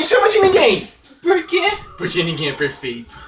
Me chama de ninguém. Por quê? Porque ninguém é perfeito.